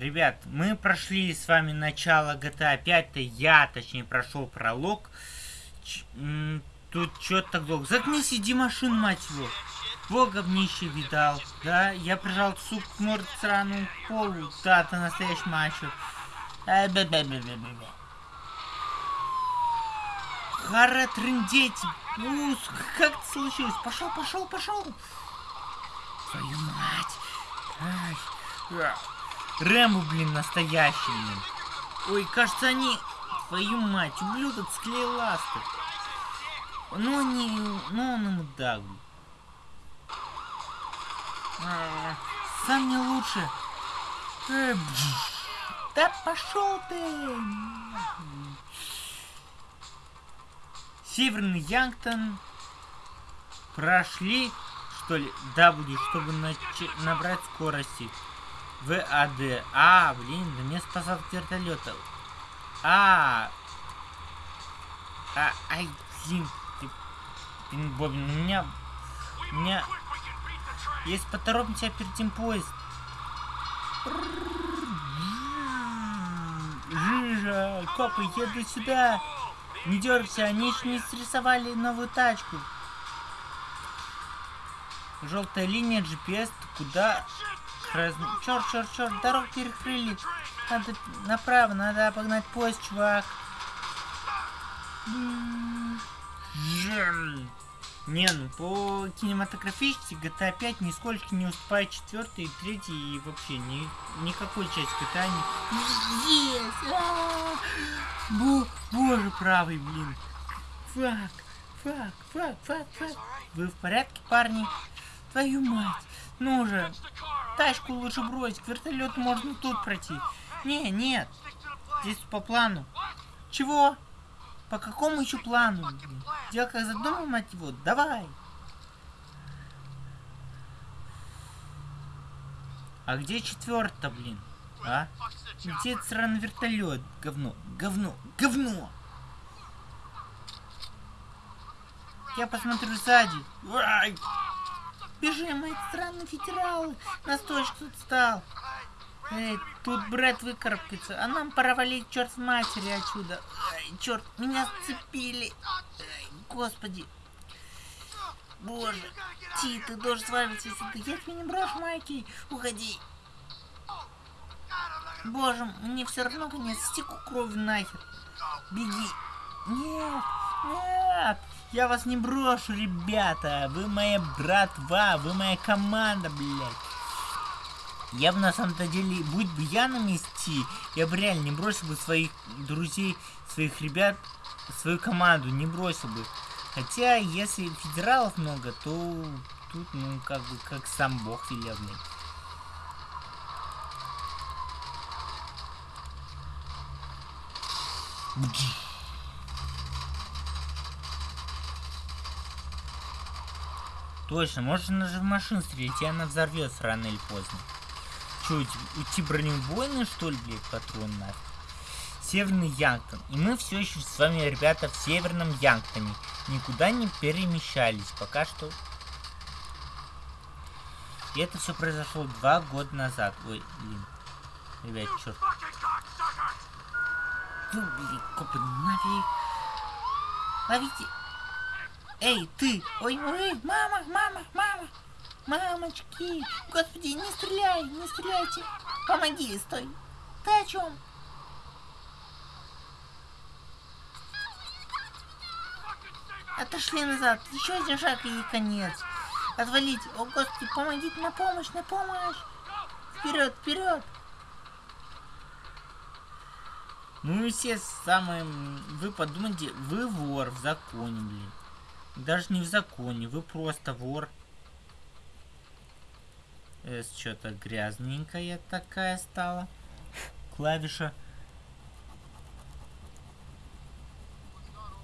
Ребят, мы прошли с вами начало GTA 5, -то. я, точнее, прошел пролог. Ч тут что-то так долго. Заткнись, иди машин, мать его. Во говнище видал, да? Я прижал сук к морд сраную полу. Да, ты настоящий мачо. А, бе -бе -бе. Хара трындеть. Ну, как это случилось? Пошел, пошел, пошел. Твою мать. Ай. Рэмбо, блин, настоящий, блин. Ой, кажется, они... Твою мать, ублюдок склеил ласты. Ну, они... Ну, он ему блин. А, сам не лучше. Э, да пошел ты! Северный Янгтон прошли, что ли, W, чтобы набрать скорости. ВАД. А, блин, да мне спасал вертолета. А, а, ай, блин, ты, блин, Бобин, у меня, у меня, есть поторопимся опередим поезд. Жижа, копы, еду сюда. Не дергайся, они еще не срисовали новую тачку. Желтая линия GPS, куда Раз... Черт, черт, черт, дорогу перекрыли. Надо направо, надо обогнать поезд, чувак. Не, ну по кинематографичности GTA 5 нисколько не уступает четвертой, третьей и вообще ни, никакой части GTA не... Yes! А Бо боже правый, блин. Fuck, fuck, fuck, fuck, fuck. Вы в порядке, парни? Твою мать. Ну же, тачку лучше бросить, вертолет можно тут пройти. Не, нет, здесь по плану. Чего? По какому еще плану? Дело как задумал, мать его, давай. А где четвертый, блин? А? Где сраный вертолет? Говно, говно, говно! Я посмотрю сзади. Ай! Бежим, мои странные федералы. Нас тоже кто-то стал. Эй, тут брат выкарабкается, а нам пора валить черт с матери отсюда. Ай, черт, меня сцепили. Ай, господи. Боже, Ти, ты должен свалиться сюда. Я тебя не брошу, Майки. Уходи. Боже, мне все равно конец. Стеку кровь нахер. Беги. Нет, нет. Я вас не брошу, ребята. Вы моя братва, вы моя команда, блядь. Я бы на самом-то деле, будь бы я на месте, я бы реально не бросил бы своих друзей, своих ребят, свою команду, не бросил бы. Хотя, если федералов много, то тут, ну, как бы, как сам бог велел, блядь. Точно, можно же в машину стрелять, и она взорвется рано или поздно. Че, уйти бронебойный, что ли, блядь, патрон нафиг? Северный Янгтон. И мы все еще с вами, ребята, в Северном Янгтоне. Никуда не перемещались. Пока что... И это все произошло два года назад. Ой, блин. Ребят, черт. Ну, блин, копы, нафиг. Ловите. Эй, ты! Ой, ой, мама, мама, мама! Мамочки! Господи, не стреляй, не стреляйте! Помоги, стой! Ты о чем? Отошли назад, еще один шаг и конец. Отвалить. О, Господи, помогите, на помощь, на помощь! Вперед, вперед! Ну и все самые... Вы подумайте, вы вор в законе, блин. Даже не в законе, вы просто вор. Эс что-то грязненькая такая стала. Клавиша.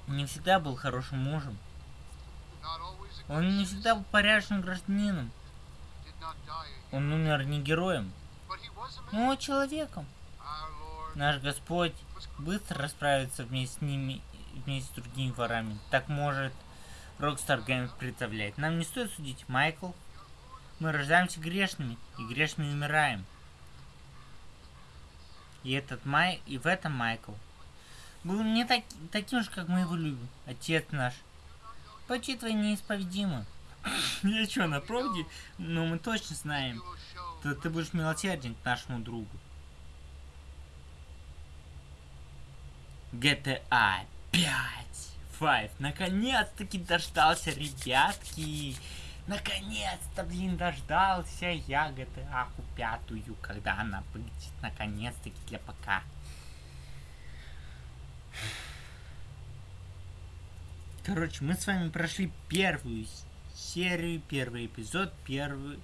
Не всегда был хорошим мужем. Он не всегда был порядочным гражданином. Он умер не героем, но человеком. Наш Господь быстро расправится вместе с ними, вместе с другими ворами. Так может Rockstar Games представляет. Нам не стоит судить, Майкл. Мы рождаемся грешными, и грешными умираем. И этот Май... И в этом Майкл. Был не так... таким же, как мы его любим. Отец наш. Почти твои неисповедимы. Я что, на проводе? Ну, мы точно знаем. Ты, ты будешь милосерден к нашему другу. GTA 5. 5. Наконец-таки дождался, ребятки. Наконец-то, блин, дождался я GTA пятую, когда она выйдет, наконец-таки для ПК. Короче, мы с вами прошли первую серию, первый эпизод, первый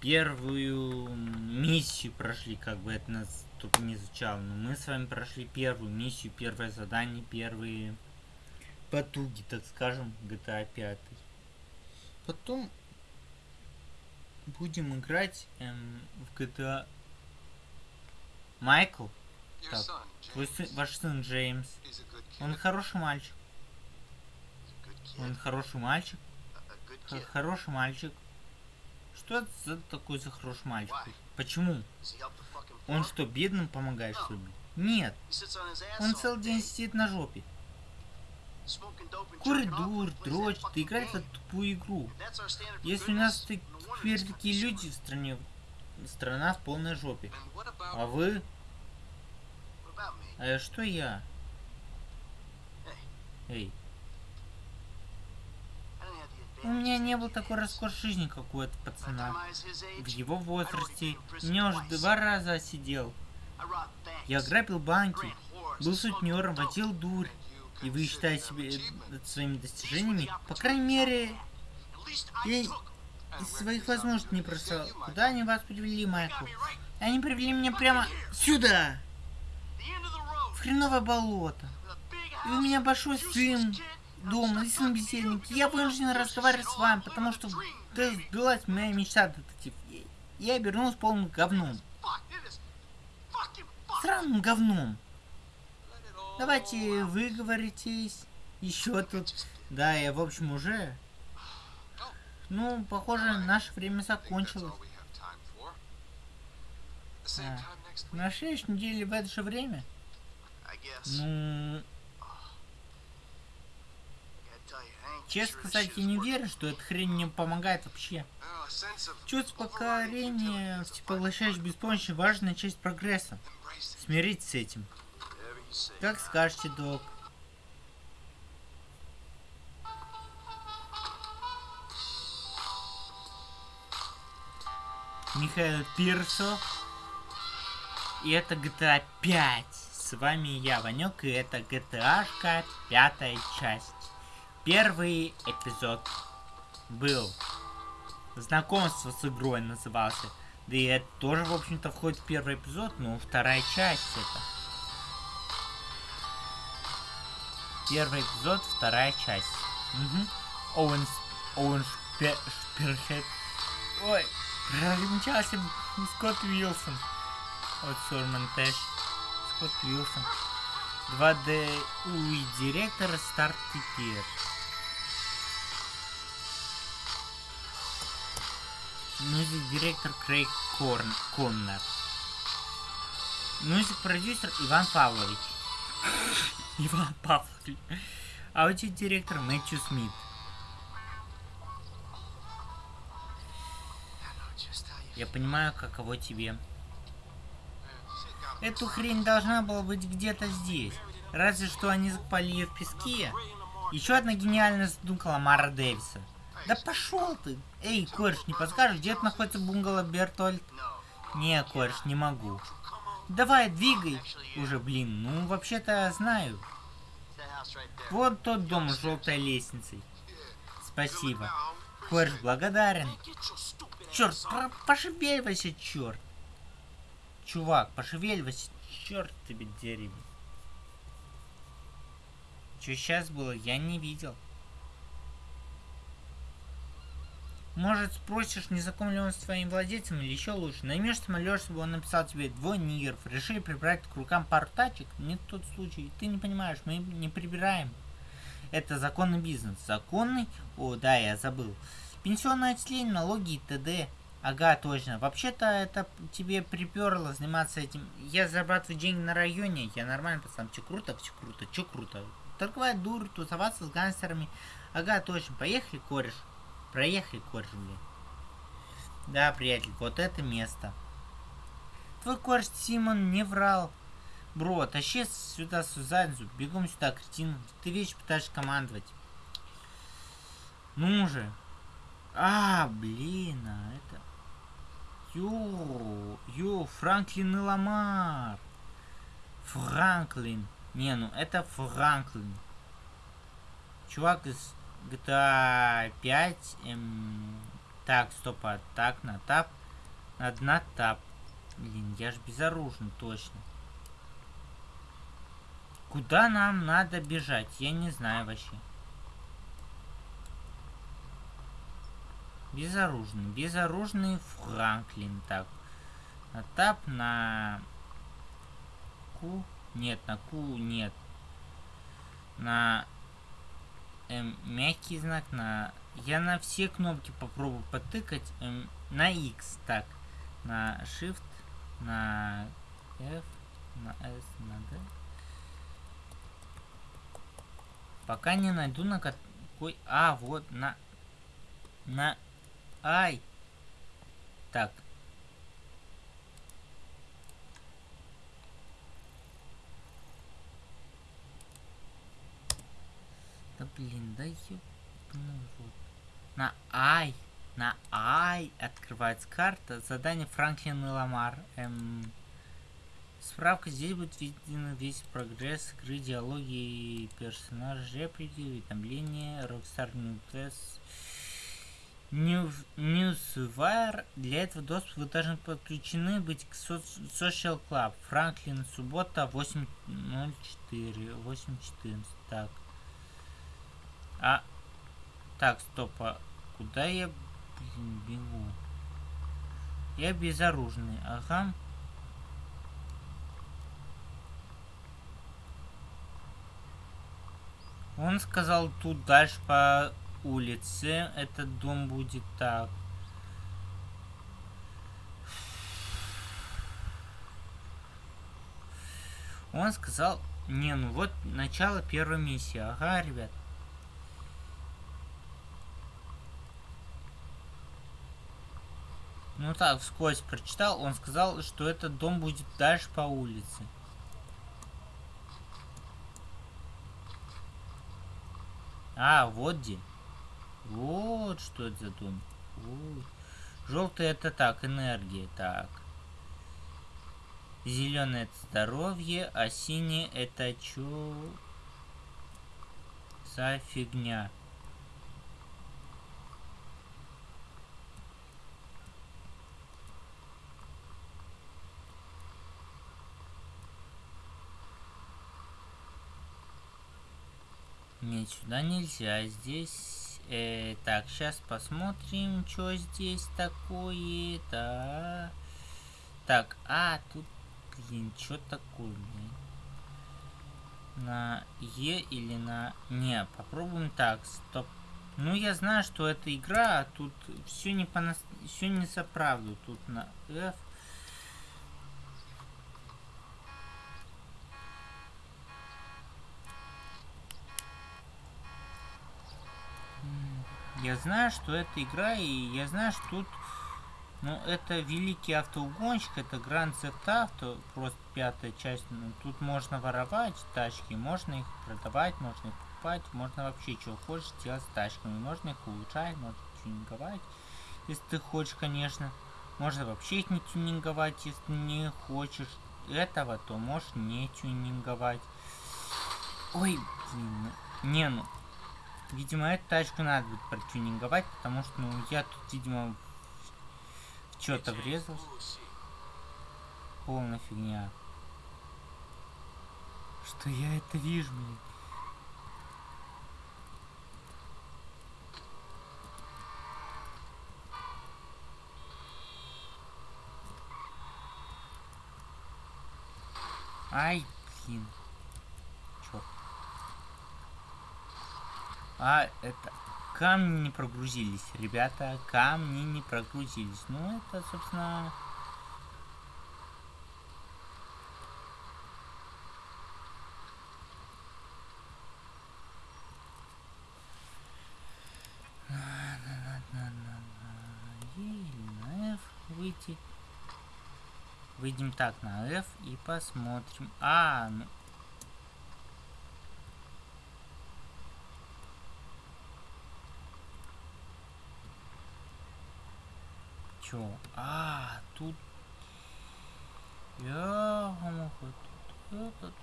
первую миссию прошли, как бы это нас тут не звучало. Но мы с вами прошли первую миссию, первое задание, первые потуги, так скажем, GTA 5. Потом будем играть эм, в GTA Майкл. Так, твой сын, ваш сын Джеймс. Он хороший мальчик. Он хороший мальчик. Х хороший мальчик. Что это за такой за хороший мальчик? Почему? Он что, бедным помогает, что ли? Нет. Он целый день сидит на жопе. Курит дур, дрочит, играет в тупую игру. Если у нас теперь такие люди в стране, страна в полной жопе. А вы? А что я? Эй. У меня не было такой роскошь жизни, как у этого пацана. В его возрасте меня уже два раза сидел. Я грабил банки, был сутнером, водил дурь. И вы считаете себя своими достижениями? По крайней мере, я из своих возможностей не бросал. Куда они вас привели, Майкл? Они привели меня прямо сюда! В хреновое болото. И у меня большой сын, дома, сын бездельник. Я вынужден разговаривать с вами, потому что да, сбилась моя мечта, детектив. Я обернулся полным говном. Сраным говном. Давайте выговоритесь. Еще тут. Да, я, в общем, уже... Ну, похоже, наше время закончилось. А, на следующей неделе в это же время? Ну... Честно сказать, я не верю, что эта хрень мне помогает вообще. Чувство покорения, всепоглощающей беспомощи, важная часть прогресса. Смириться с этим. Как скажете, док. Михаил Пирсо. И это GTA 5. С вами я, Ванек, и это GTA пятая часть. Первый эпизод был знакомство с игрой назывался. Да и это тоже, в общем-то, входит в первый эпизод, но вторая часть это. Первый эпизод, вторая часть. Угу. Оуэн, Оуэн Шпер, Шперхед. Ой, промчался Скотт Уилсон. Вот Сорман Тэш. Скотт Уилсон. 2D UI директор старт теперь. Мюзик директор Крейг Корн, Коннор. Мюзик продюсер Иван Павлович. Иван Павлович. Аудиодиректор Мэтью Смит. Я понимаю, каково тебе. Эту хрень должна была быть где-то здесь. Разве что они закопали ее в песке. Еще одна гениальная задумка Ламара Дэвиса. Да пошел ты! Эй, кореш, не подскажешь, где находится бунгало Бертольд? Не, кореш, не могу. Давай, двигай! Уже, блин, ну вообще-то знаю. Вот тот дом с желтой лестницей. Спасибо. Кореш благодарен. Черт, пошевеливайся, черт. Чувак, пошевеливайся, черт тебе дерево. Что сейчас было, я не видел. Может, спросишь, не знаком ли он с твоим владельцем, или еще лучше. Наймешь самолет, чтобы он написал тебе двое нигеров. Решили прибрать к рукам пару тачек? Не тот случай. Ты не понимаешь, мы не прибираем. Это законный бизнес. Законный? О, да, я забыл. Пенсионное отчисление, налоги и т.д. Ага, точно. Вообще-то это тебе приперло заниматься этим. Я зарабатываю деньги на районе, я нормально пацан. Че круто, все круто, че круто. Торговать дур, тусоваться с гангстерами. Ага, точно. Поехали, кореш. Проехали, кореш, блин. Да, приятель, вот это место. Твой кореш Симон не врал. Бро, тащи сюда Сузадзу. Бегом сюда, кретин. Ты вещь пытаешься командовать. Ну же. А, блин, а это... Ё, ё, Франклин и Ламар. Франклин. Не, ну это Франклин. Чувак из GTA 5. Эм... Так, стоп, а так, на тап. Надо на тап. Блин, я ж безоружен, точно. Куда нам надо бежать? Я не знаю вообще. Безоружный. Безоружный Франклин. Так. На тап, на... Ку. Нет, на Ку нет. На... Эм, мягкий знак, на... Я на все кнопки попробую потыкать. Эм, на X, так. На Shift, на F, на S, на D. Пока не найду на какой... А, вот, на... На Ай! Так. Да блин, да рот. На Ай! На Ай открывается карта. Задание Франклин и Ламар. Эм... Справка здесь будет виден весь прогресс игры, диалоги персонажей, реплики, уведомления, Rockstar New Test. Newswire. Для этого доступа вы должны подключены быть к Social Club. Франклин, суббота, 8.04. 8.14. Так. А. Так, стоп. А куда я, блин, бегу? Я безоружный. Ага. Он сказал тут дальше по улице этот дом будет так. Он сказал, не, ну вот начало первой миссии. Ага, ребят. Ну так, вскользь прочитал, он сказал, что этот дом будет дальше по улице. А, вот где. Вот что это за дом. Желтый это так, энергия, так. Зеленый это здоровье, а синий это чё за фигня? Нет, сюда нельзя. Здесь Э, так, сейчас посмотрим, что здесь такое-то. Так, а, тут, блин, что такое, блин? На Е или на... Не, попробуем так, стоп. Ну, я знаю, что это игра, а тут все не по все не за правду. Тут на F Я знаю, что это игра, и я знаю, что тут... Ну, это великий автоугонщик, это Grand Theft Auto, просто пятая часть. Ну, тут можно воровать тачки, можно их продавать, можно их покупать, можно вообще что хочешь делать с тачками. Можно их улучшать, можно тюнинговать, если ты хочешь, конечно. Можно вообще их не тюнинговать, если не хочешь этого, то можешь не тюнинговать. Ой, блин, не, ну, Видимо, эту тачку надо будет протюнинговать, потому что, ну, я тут, видимо, в что-то врезался. Полная фигня. Что я это вижу, блин? Ай, блин. Черт. А, это камни не прогрузились, ребята, камни не прогрузились. Ну, это, собственно... выйти. Выйдем так на F и посмотрим. А, ну, Чё? А, тут... Я тут этот...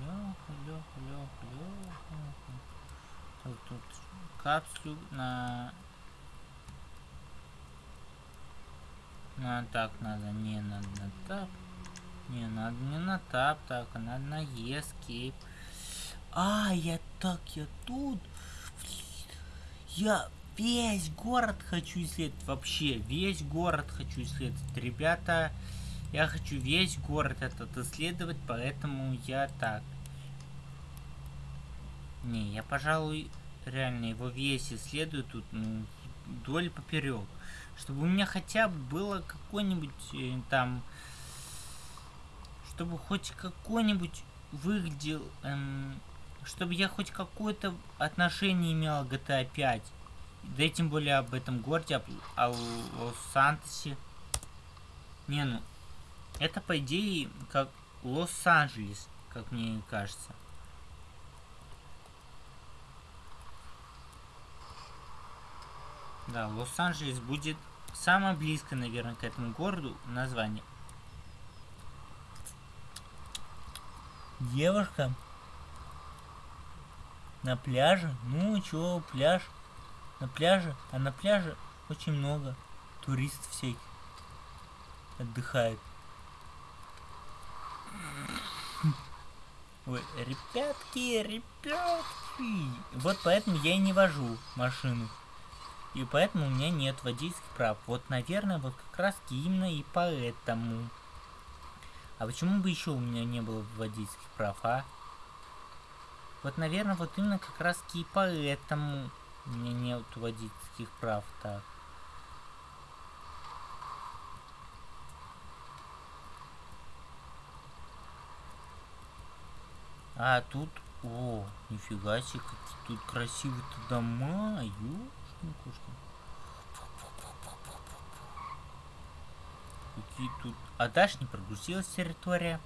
Лёха, лёха, лёха, лёха. Так, тут капсулю на... На так надо, не надо на тап. Не, надо не на тап, так, а надо на escape. А, я так, я тут. Я Весь город хочу исследовать. Вообще, весь город хочу исследовать. Ребята, я хочу весь город этот исследовать, поэтому я так. Не, я, пожалуй, реально его весь исследую тут, ну, вдоль поперек. Чтобы у меня хотя бы было какой-нибудь э, там... Чтобы хоть какой-нибудь выглядел... Эм, чтобы я хоть какое-то отношение имел к GTA 5. Да и тем более об этом городе, о, Лос-Сантосе. Не, ну, это по идее как Лос-Анджелес, как мне кажется. Да, Лос-Анджелес будет самое близкое, наверное, к этому городу название. Девушка на пляже? Ну, чё, пляж? На пляже, а на пляже очень много туристов всяких отдыхает. Ой, ребятки, ребятки. Вот поэтому я и не вожу машину. И поэтому у меня нет водительских прав. Вот, наверное, вот как раз именно и поэтому. А почему бы еще у меня не было водительских прав, а? Вот, наверное, вот именно как раз и поэтому. У меня водительских прав, так. А, тут... О, нифига себе, какие тут красивые-то дома. Ёшкин-кошкин. Какие тут... А дальше не прогрузилась территория.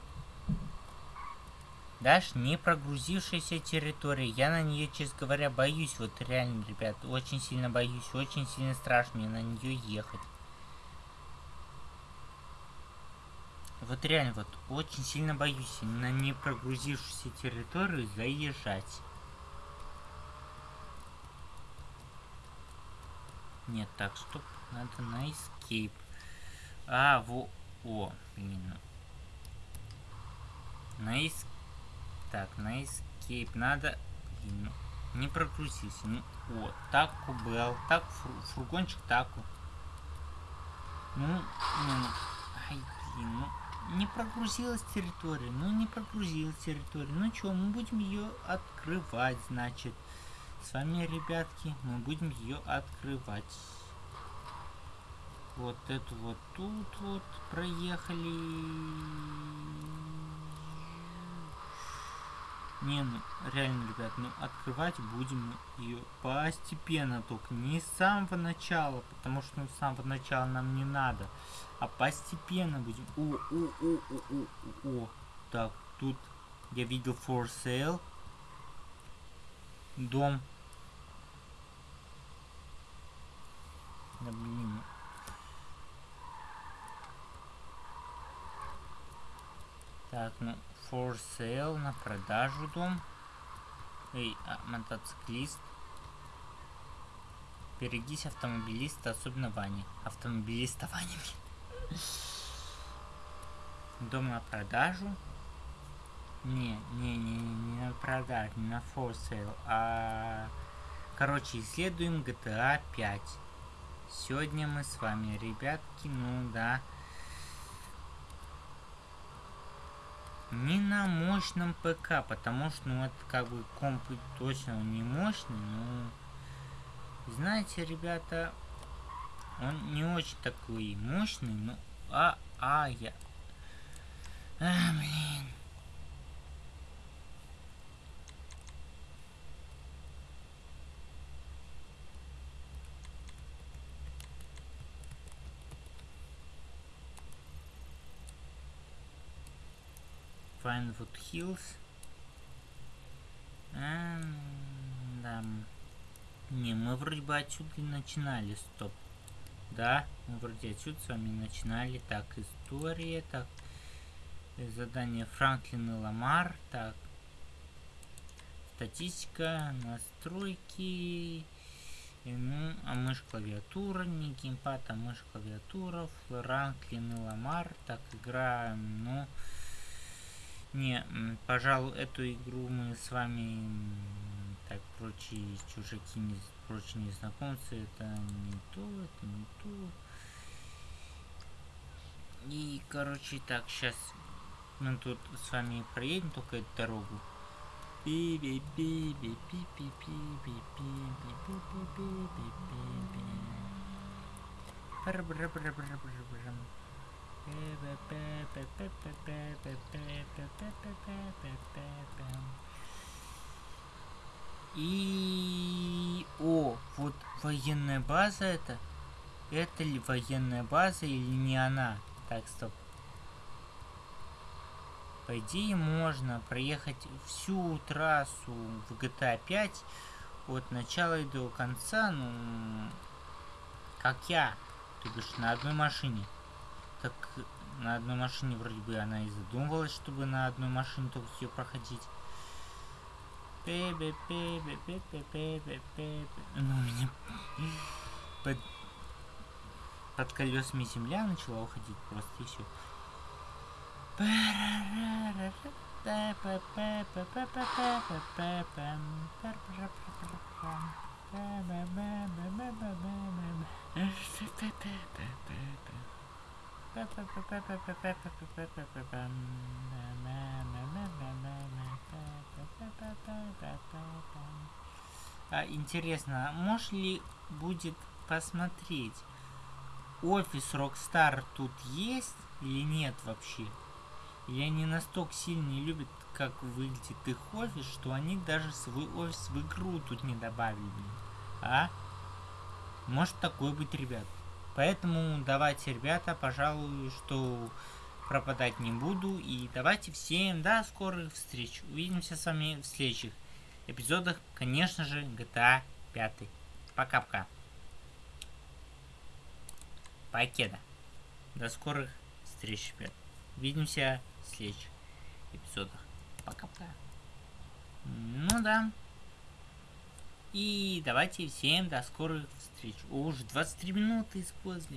Даже не прогрузившаяся территория. Я на нее, честно говоря, боюсь. Вот реально, ребят, очень сильно боюсь. Очень сильно страшно мне на нее ехать. Вот реально, вот очень сильно боюсь на не прогрузившуюся территорию заезжать. Нет, так, стоп. Надо на escape. А, во... О, блин. На escape так, на escape надо... Ну, не прогрузись. Ну, вот, таку был. Так, фур, фургончик таку. Ну, ну, ну, ай, блин, ну, не прогрузилась территория. Ну, не прогрузилась территория. Ну, что, мы будем ее открывать, значит. С вами, ребятки, мы будем ее открывать. Вот эту вот тут вот проехали. Не, ну, реально, ребят, ну, открывать будем ее постепенно только, не с самого начала, потому что ну, с самого начала нам не надо, а постепенно будем. О, о, о, о, о, о, так, тут я видел for sale, дом. Да блин. Так, ну, For sale, на продажу дом. Эй, а, мотоциклист. Берегись автомобилиста, особенно Вани. Автомобилиста Вани. Дом на продажу. Не, не, не, не на продажу, не на for sale, а... Короче, исследуем GTA 5. Сегодня мы с вами, ребятки, ну да, Не на мощном ПК, потому что, ну, это как бы комп точно не мощный, но... Знаете, ребята, он не очень такой мощный, но... А, а, я... А, блин. Pinewood Hills. А, да. Не, мы вроде бы отсюда и начинали, стоп. Да, мы вроде отсюда с вами начинали. Так, история, так. Задание Франклин и Ламар, так. Статистика, настройки. И, ну, а мышь клавиатура, не геймпад, а мышь клавиатура. Франклин и Ламар. Так, игра, ну... Не, пожалуй, эту игру мы с вами, так, прочие чужаки, не, прочие незнакомцы, это не то, это не то. И, короче, так, сейчас мы тут с вами проедем только эту дорогу. би и... О, вот военная база это. Это ли военная база или не она? Так, стоп. По идее можно проехать всю трассу в GTA 5 от начала и до конца, ну, как я, то бишь на одной машине так на одной машине вроде бы она и задумывалась, чтобы на одной машине только все проходить. Ну, меня под, под колесами земля начала уходить просто и все. А, интересно, можешь ли будет посмотреть, офис Rockstar тут есть или нет вообще? Или они настолько сильно не любят, как выглядит их офис, что они даже свой офис в игру тут не добавили. А? Может такое быть, ребят. Поэтому давайте, ребята, пожалуй, что пропадать не буду. И давайте всем до скорых встреч. Увидимся с вами в следующих эпизодах, конечно же, GTA 5. Пока-пока. Покеда. До скорых встреч, ребят. Увидимся в следующих эпизодах. Пока-пока. Ну да. И давайте всем до скорых встреч. О, уже 23 минуты использовали.